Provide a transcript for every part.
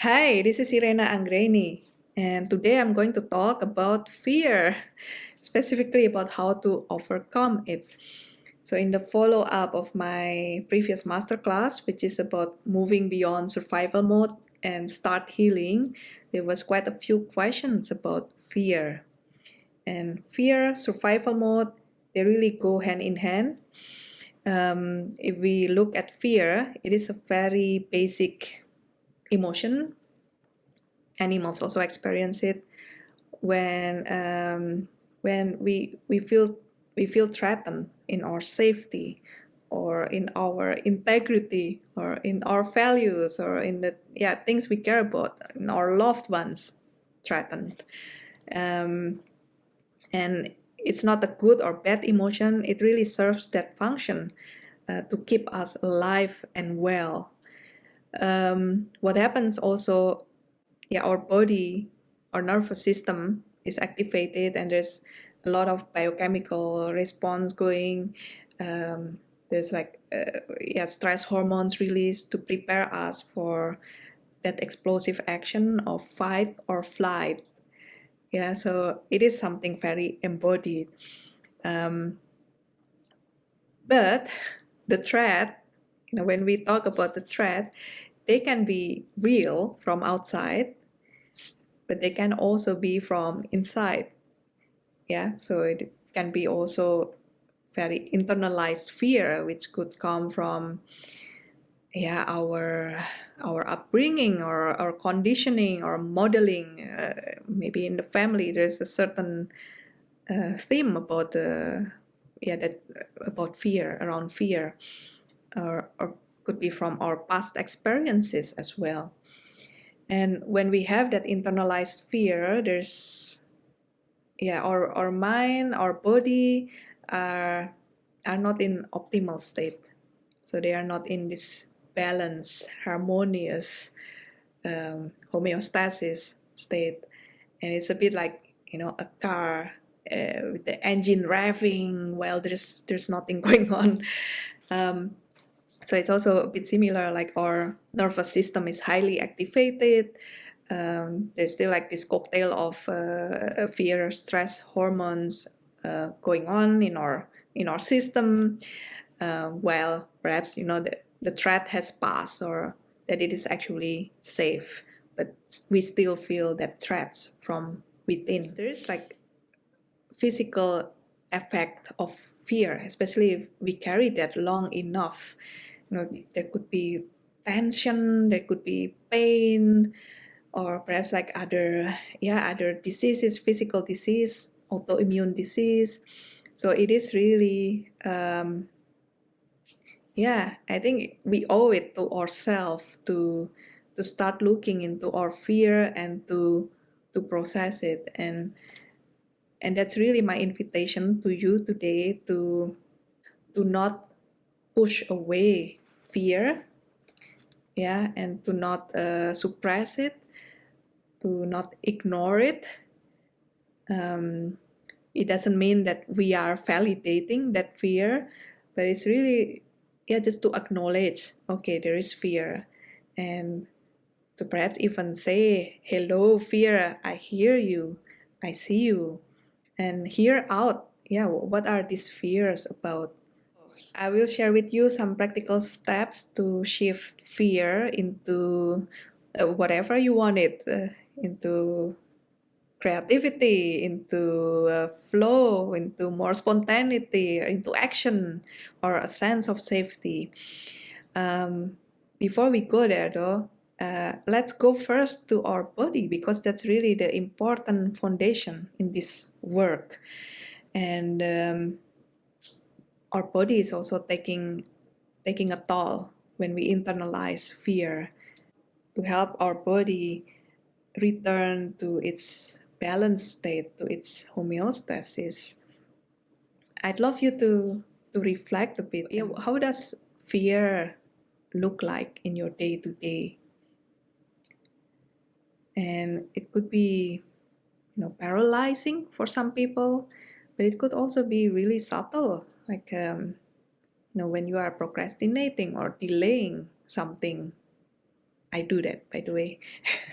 Hi, this is Irena Anggreni, and today I'm going to talk about fear, specifically about how to overcome it. So, in the follow up of my previous masterclass, which is about moving beyond survival mode and start healing, there was quite a few questions about fear. And fear, survival mode, they really go hand in hand. Um, if we look at fear, it is a very basic emotion. Animals also experience it. When um, when we we feel we feel threatened in our safety or in our integrity or in our values or in the yeah things we care about in our loved ones threatened. Um, and it's not a good or bad emotion. It really serves that function uh, to keep us alive and well um, what happens also yeah our body our nervous system is activated and there's a lot of biochemical response going. Um, there's like uh, yeah stress hormones released to prepare us for that explosive action of fight or flight. Yeah so it is something very embodied. Um, but the threat you know when we talk about the threat they can be real from outside but they can also be from inside. Yeah so it can be also very internalized fear which could come from yeah our our upbringing or our conditioning or modeling. Uh, maybe in the family there's a certain uh, theme about the yeah that about fear around fear or, or could be from our past experiences as well. And when we have that internalized fear there's yeah our, our mind our body are are not in optimal state. So they are not in this balanced harmonious um, homeostasis state. And it's a bit like you know a car uh, with the engine revving while there's there's nothing going on. Um, so it's also a bit similar like our nervous system is highly activated. Um, there's still like this cocktail of uh, fear stress hormones uh, going on in our in our system. Uh, while perhaps you know the, the threat has passed or that it is actually safe but we still feel that threats from within there is like physical effect of fear especially if we carry that long enough you know there could be tension there could be pain or perhaps like other yeah other diseases physical disease autoimmune disease. So it is really um, yeah i think we owe it to ourselves to to start looking into our fear and to to process it. And and that's really my invitation to you today to to not push away fear yeah and to not uh, suppress it to not ignore it. Um, it doesn't mean that we are validating that fear but it's really yeah just to acknowledge okay there is fear. And to perhaps even say hello fear i hear you i see you. And hear out yeah what are these fears about i will share with you some practical steps to shift fear into uh, whatever you want it uh, into creativity, into uh, flow, into more spontaneity, into action, or a sense of safety. Um, before we go there, though, uh, let's go first to our body because that's really the important foundation in this work. And um, our body is also taking taking a toll when we internalize fear. To help our body return to its balanced state, to its homeostasis. I'd love you to, to reflect a bit. How does fear look like in your day to day? And it could be, you know, paralyzing for some people, but it could also be really subtle, like um, you know, when you are procrastinating or delaying something I do that, by the way.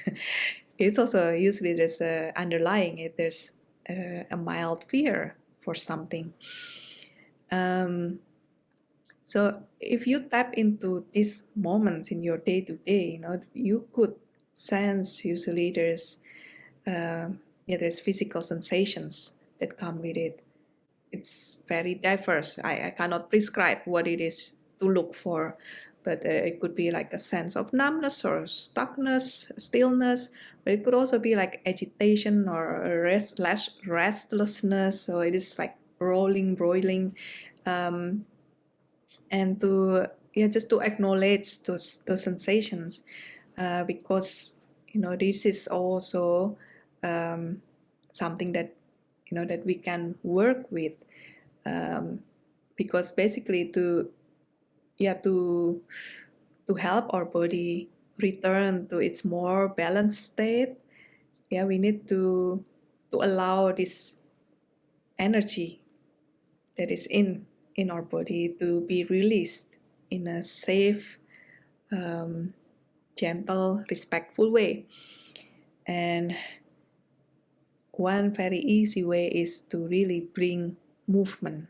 it's also usually there's a underlying it. There's a, a mild fear for something. Um, so if you tap into these moments in your day to day, you know, you could sense usually there's uh, yeah there's physical sensations that come with it. It's very diverse. I, I cannot prescribe what it is to look for, but uh, it could be like a sense of numbness or stuckness, stillness, but it could also be like agitation or rest, restlessness. So it is like rolling, broiling, um, and to yeah, just to acknowledge those those sensations, uh, because you know this is also um, something that you know that we can work with, um, because basically to yeah to to help our body return to its more balanced state yeah we need to to allow this energy that is in in our body to be released in a safe um, gentle respectful way. And one very easy way is to really bring movement.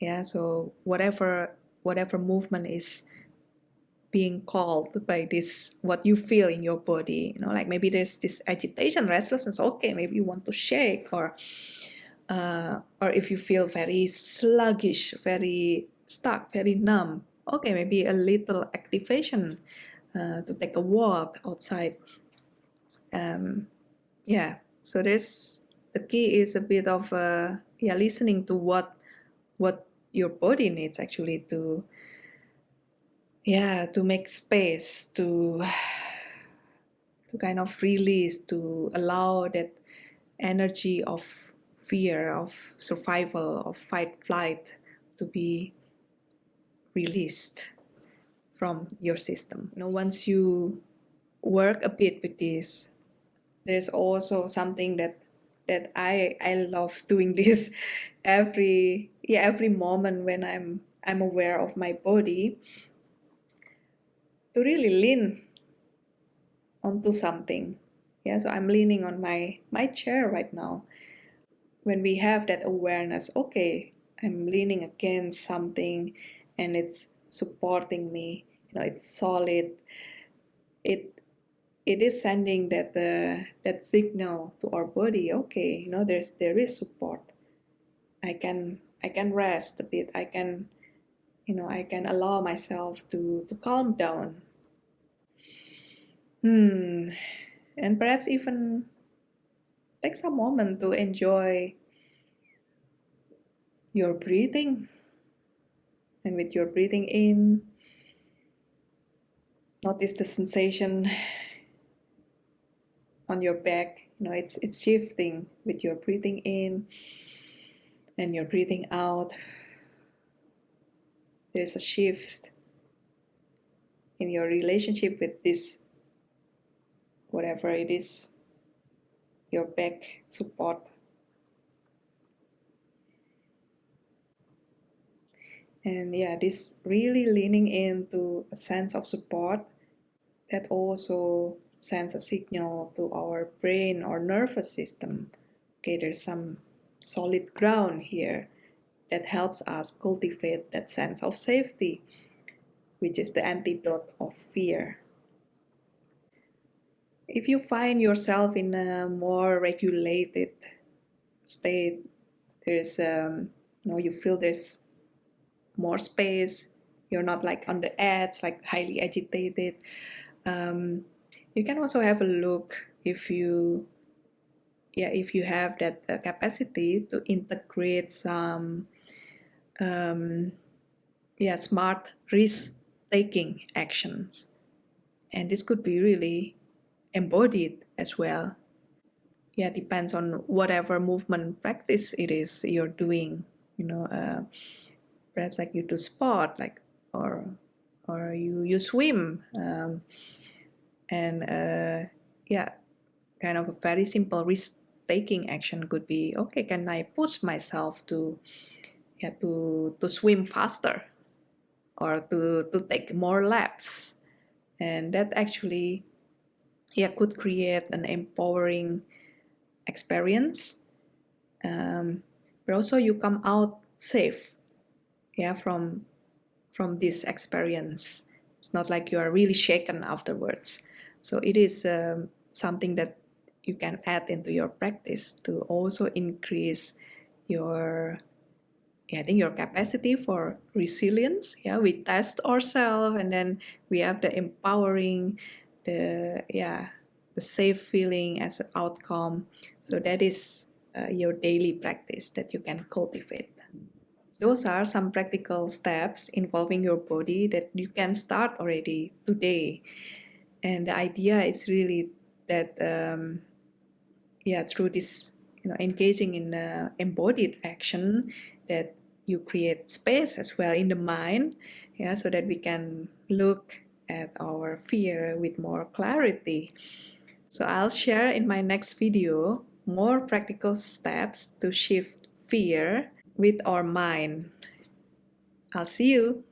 Yeah so whatever whatever movement is being called by this what you feel in your body you know like maybe there's this agitation restlessness okay maybe you want to shake or uh, or if you feel very sluggish very stuck very numb okay maybe a little activation uh, to take a walk outside. Um, yeah so there's the key is a bit of uh, yeah listening to what what your body needs actually to yeah to make space to to kind of release to allow that energy of fear of survival of fight flight to be released from your system. You know once you work a bit with this there's also something that that I I love doing this every yeah every moment when I'm I'm aware of my body to really lean onto something. Yeah so I'm leaning on my my chair right now. When we have that awareness okay I'm leaning against something and it's supporting me you know it's solid it it is sending that uh, that signal to our body okay you know there's there is support. I can i can rest a bit. I can you know i can allow myself to to calm down. Hmm. And perhaps even take some moment to enjoy your breathing. And with your breathing in notice the sensation on your back you know it's it's shifting with your breathing in and your breathing out. There's a shift in your relationship with this whatever it is your back support. And yeah this really leaning into a sense of support that also sends a signal to our brain or nervous system. Okay, there's some solid ground here that helps us cultivate that sense of safety, which is the antidote of fear. If you find yourself in a more regulated state, there's um, you know you feel there's more space. You're not like on the edge, like highly agitated. Um, you can also have a look if you yeah if you have that uh, capacity to integrate some um, yeah smart risk taking actions. And this could be really embodied as well. Yeah depends on whatever movement practice it is you're doing you know uh, perhaps like you do sport like or or you you swim um, and uh, yeah kind of a very simple risk taking action could be okay can i push myself to yeah to to swim faster or to to take more laps? And that actually yeah could create an empowering experience. Um, but also you come out safe yeah from from this experience. It's not like you are really shaken afterwards so it is um, something that you can add into your practice to also increase your yeah, I think your capacity for resilience. Yeah, we test ourselves and then we have the empowering, the yeah, the safe feeling as an outcome. So that is uh, your daily practice that you can cultivate. Those are some practical steps involving your body that you can start already today. And the idea is really that, um, yeah, through this, you know, engaging in uh, embodied action, that you create space as well in the mind, yeah, so that we can look at our fear with more clarity. So I'll share in my next video more practical steps to shift fear with our mind. I'll see you.